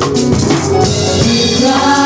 Seigneur, car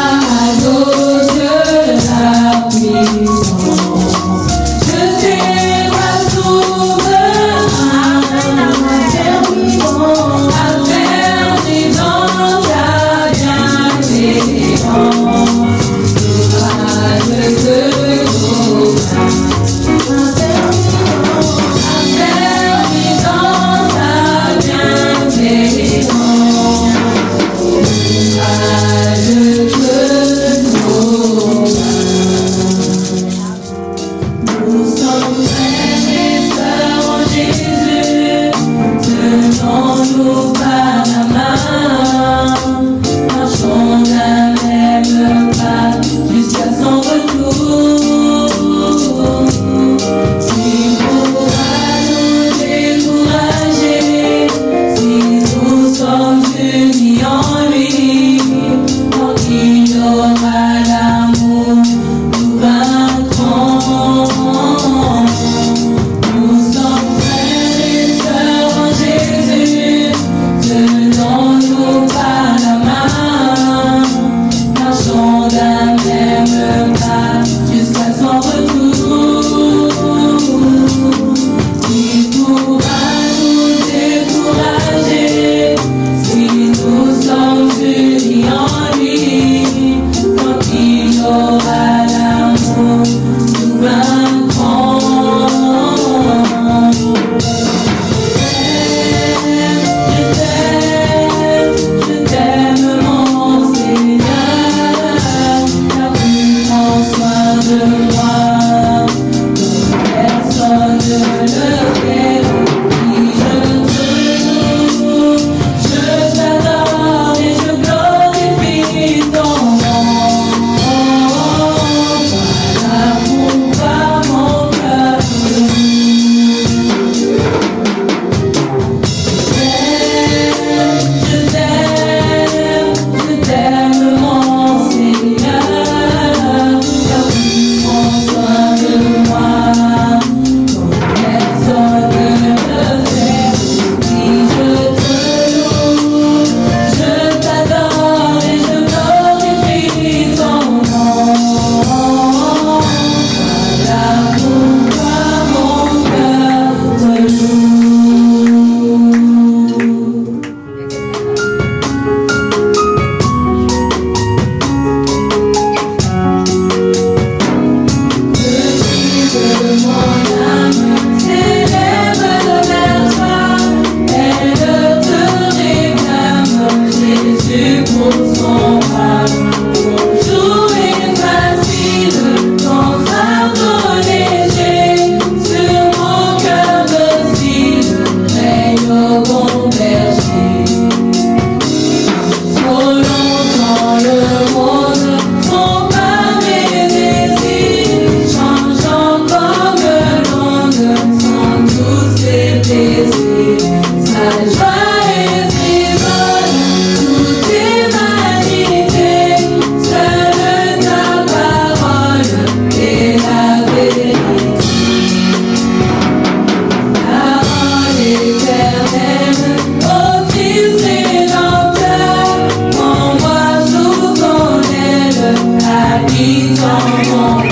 song.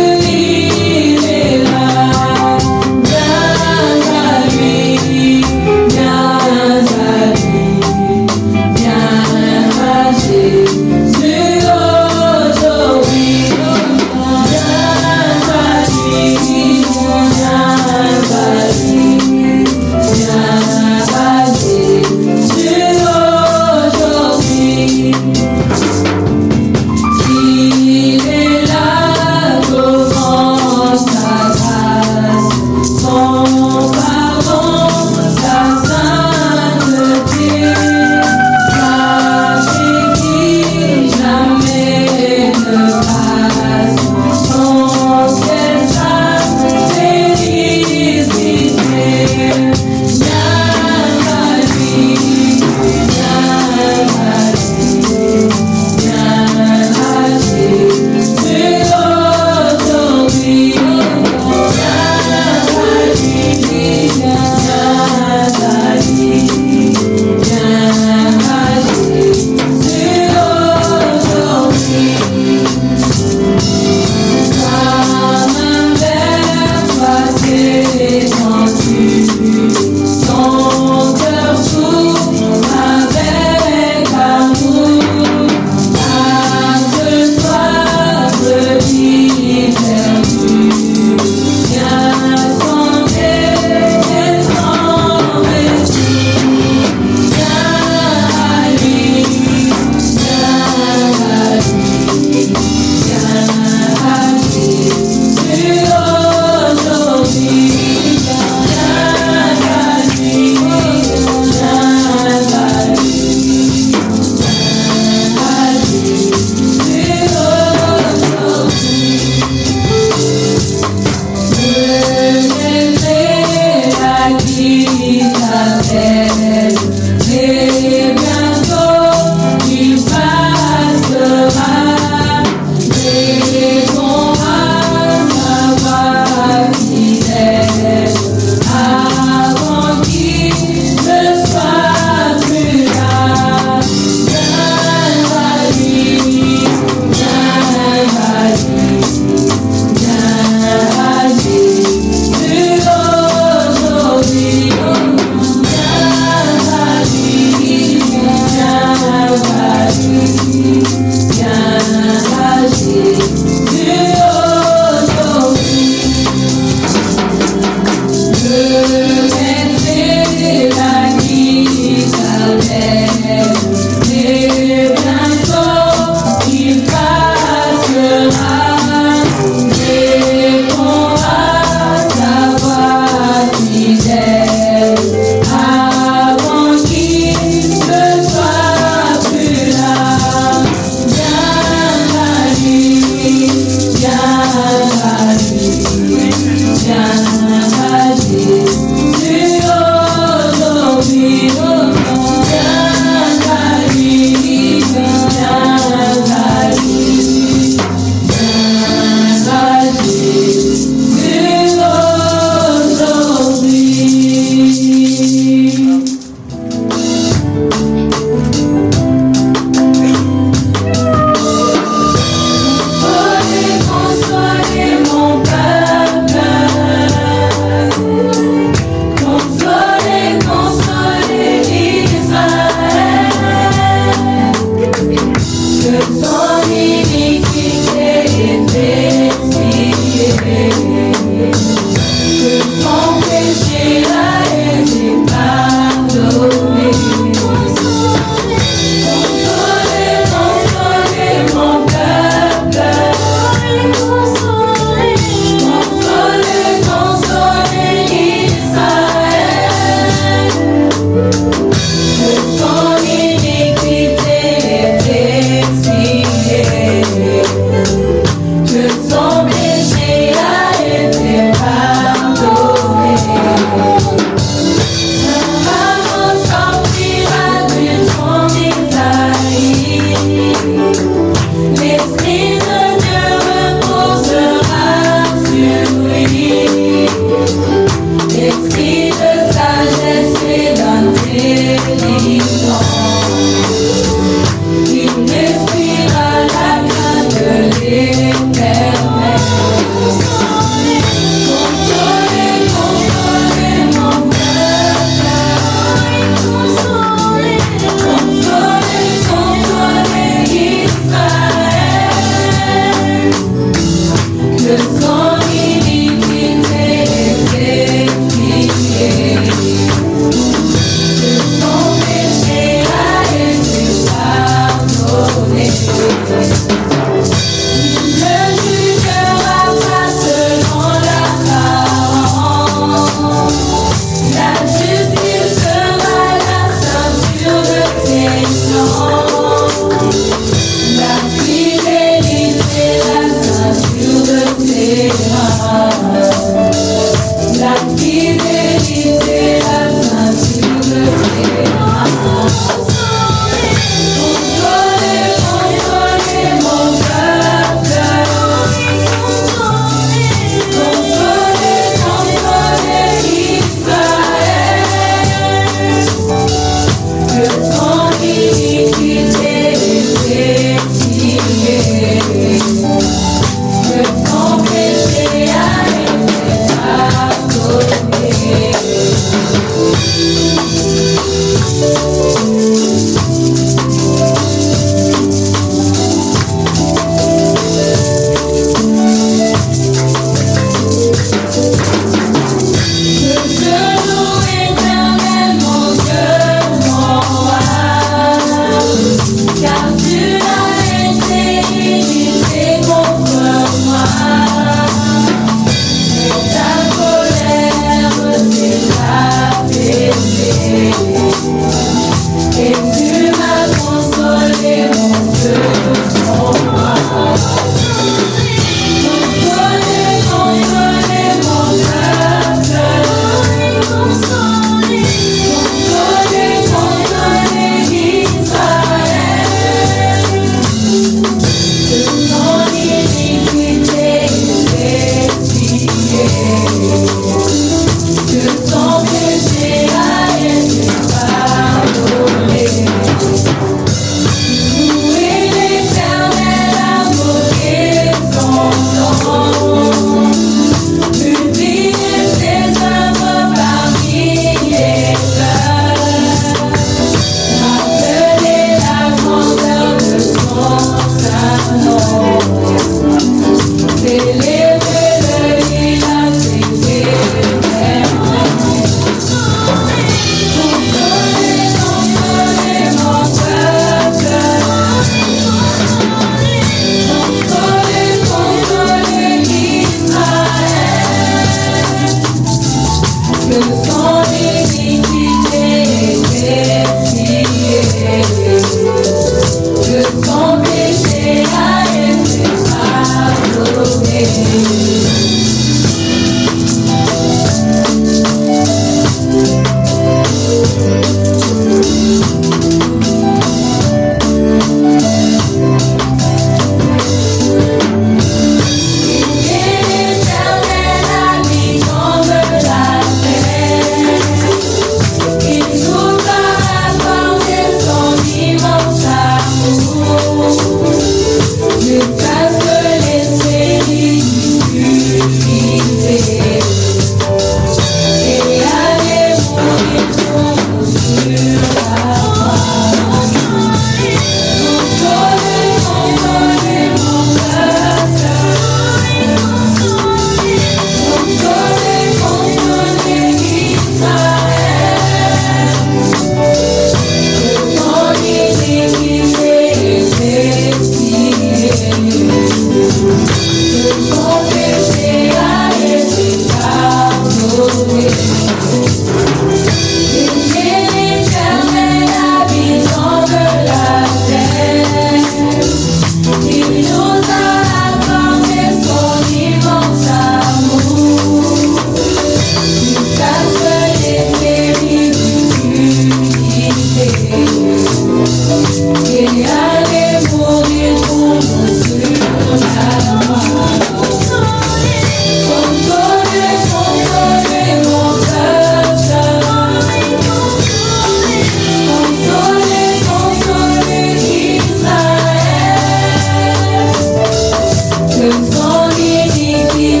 Take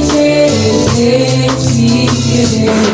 me.